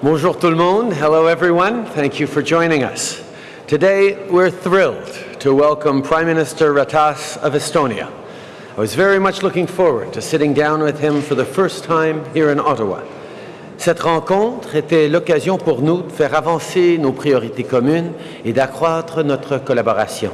Bonjour tout le monde. Hello everyone. Thank you for joining us. Today we're thrilled to welcome Prime Minister Ratas of Estonia. I was very much looking forward to sitting down with him for the first time here in Ottawa. Cette rencontre était l'occasion pour nous de faire avancer nos priorités communes et d'accroître notre collaboration.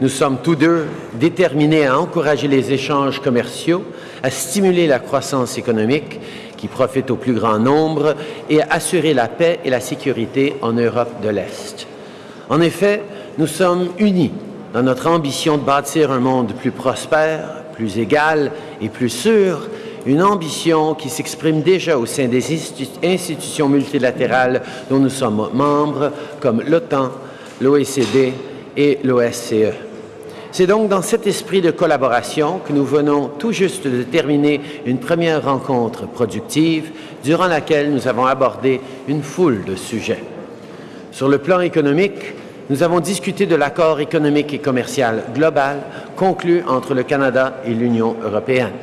Nous sommes tous deux déterminés à encourager les échanges commerciaux, à stimuler la croissance économique qui profite au plus grand nombre et à assurer la paix et la sécurité en Europe de l'Est. En effet, nous sommes unis dans notre ambition de bâtir un monde plus prospère, plus égal et plus sûr, une ambition qui s'exprime déjà au sein des institutions multilatérales dont nous sommes membres, comme l'OTAN, l'OECD et l'OSCE. C'est donc dans cet esprit de collaboration que nous venons tout juste de terminer une première rencontre productive durant laquelle nous avons abordé une foule de sujets. Sur le plan économique, nous avons discuté de l'accord économique et commercial global conclu entre le Canada et l'Union européenne.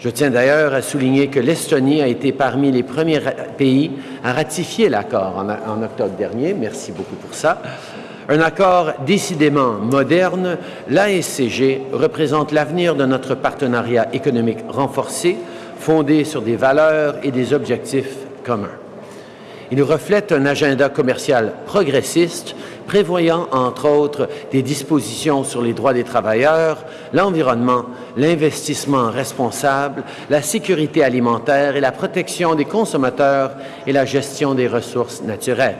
Je tiens d'ailleurs à souligner que l'Estonie a été parmi les premiers pays à ratifier l'accord en, octobre dernier. Merci beaucoup pour ça. Un accord décidément moderne, l'ASCG représente l'avenir de notre partenariat économique renforcé, fondé sur des valeurs et des objectifs communs. Il reflète un agenda commercial progressiste prévoyant entre autres des dispositions sur les droits des travailleurs, l'environnement, l'investissement responsable, la sécurité alimentaire et la protection des consommateurs et la gestion des ressources naturelles.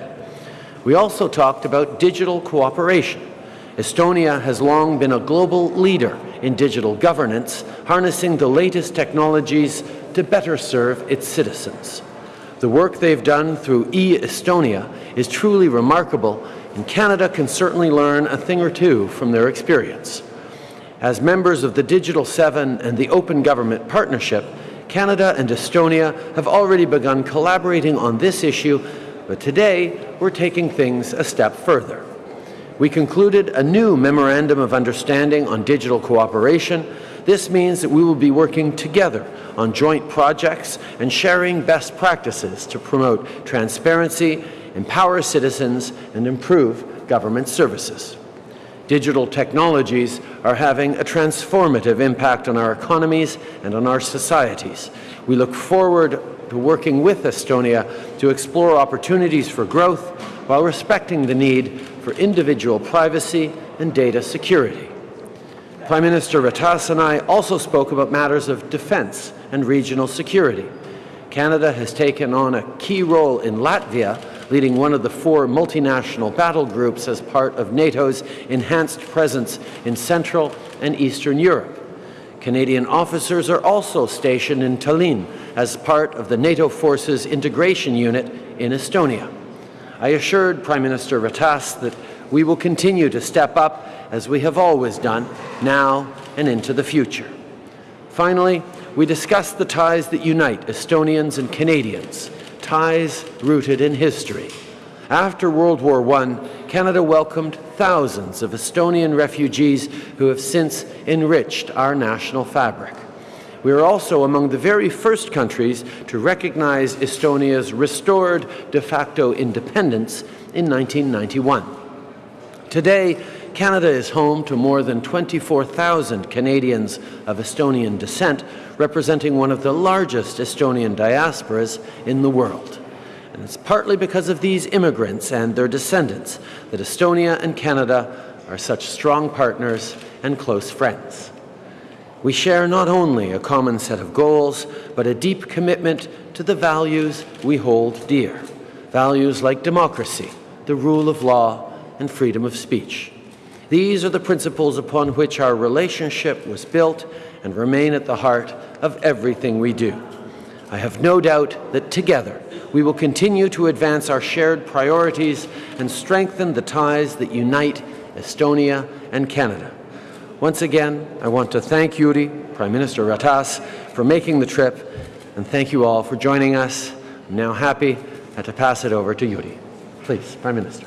We also talked about digital cooperation. Estonia has long been a global leader in digital governance, harnessing the latest technologies to better serve its citizens. The work they've done through e-Estonia is truly remarkable and Canada can certainly learn a thing or two from their experience. As members of the Digital Seven and the Open Government Partnership, Canada and Estonia have already begun collaborating on this issue, but today we're taking things a step further. We concluded a new Memorandum of Understanding on Digital Cooperation. This means that we will be working together on joint projects and sharing best practices to promote transparency empower citizens, and improve government services. Digital technologies are having a transformative impact on our economies and on our societies. We look forward to working with Estonia to explore opportunities for growth while respecting the need for individual privacy and data security. Prime Minister Ratas and I also spoke about matters of defence and regional security. Canada has taken on a key role in Latvia leading one of the four multinational battle groups as part of NATO's enhanced presence in Central and Eastern Europe. Canadian officers are also stationed in Tallinn as part of the NATO Forces Integration Unit in Estonia. I assured Prime Minister Ratas that we will continue to step up as we have always done, now and into the future. Finally, we discussed the ties that unite Estonians and Canadians ties rooted in history. After World War I, Canada welcomed thousands of Estonian refugees who have since enriched our national fabric. We are also among the very first countries to recognize Estonia's restored de facto independence in 1991. Today, Canada is home to more than 24,000 Canadians of Estonian descent, representing one of the largest Estonian diasporas in the world. And it's partly because of these immigrants and their descendants that Estonia and Canada are such strong partners and close friends. We share not only a common set of goals, but a deep commitment to the values we hold dear. Values like democracy, the rule of law, and freedom of speech. These are the principles upon which our relationship was built and remain at the heart of everything we do. I have no doubt that together we will continue to advance our shared priorities and strengthen the ties that unite Estonia and Canada. Once again, I want to thank Jüri, Prime Minister Ratas, for making the trip, and thank you all for joining us. I'm now happy uh, to pass it over to Jüri. Please, Prime Minister.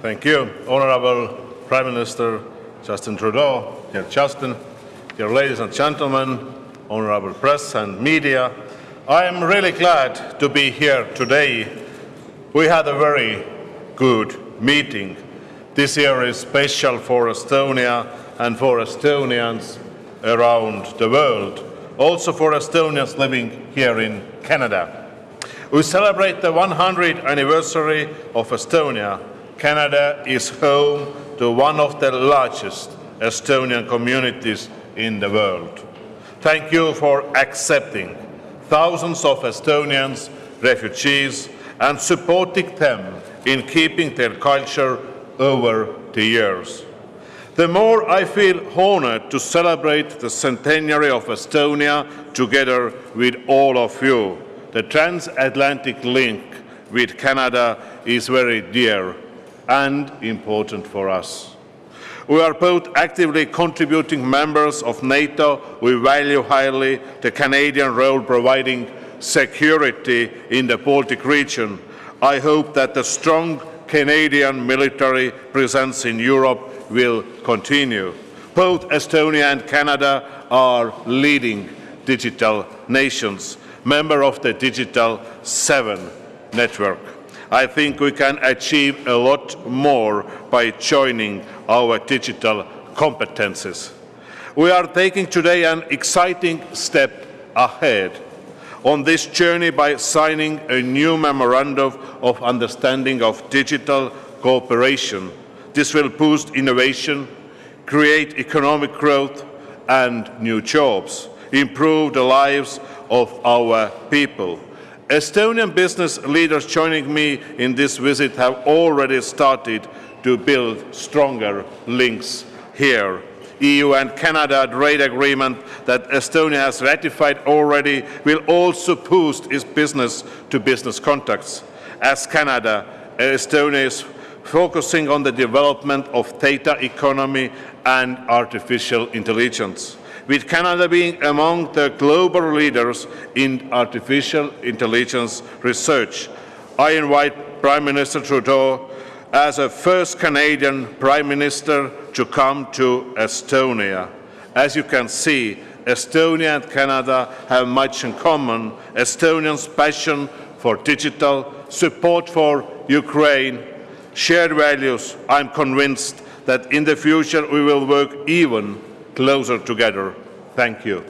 Thank you. Honorable Prime Minister Justin Trudeau, dear Justin, dear ladies and gentlemen, honorable press and media, I am really glad to be here today. We had a very good meeting. This year is special for Estonia and for Estonians around the world, also for Estonians living here in Canada. We celebrate the 100th anniversary of Estonia. Canada is home to one of the largest Estonian communities in the world. Thank you for accepting thousands of Estonians, refugees, and supporting them in keeping their culture over the years. The more I feel honored to celebrate the centenary of Estonia together with all of you. The transatlantic link with Canada is very dear and important for us. We are both actively contributing members of NATO. We value highly the Canadian role providing security in the Baltic region. I hope that the strong Canadian military presence in Europe will continue. Both Estonia and Canada are leading digital nations member of the Digital 7 network. I think we can achieve a lot more by joining our digital competences. We are taking today an exciting step ahead on this journey by signing a new memorandum of understanding of digital cooperation. This will boost innovation, create economic growth and new jobs, improve the lives of our people. Estonian business leaders joining me in this visit have already started to build stronger links here. EU and Canada trade agreement that Estonia has ratified already will also boost its business-to-business -business contacts. As Canada, Estonia is focusing on the development of data economy and artificial intelligence with Canada being among the global leaders in artificial intelligence research. I invite Prime Minister Trudeau as a first Canadian Prime Minister to come to Estonia. As you can see, Estonia and Canada have much in common. Estonians' passion for digital, support for Ukraine, shared values. I'm convinced that in the future we will work even closer together. Thank you.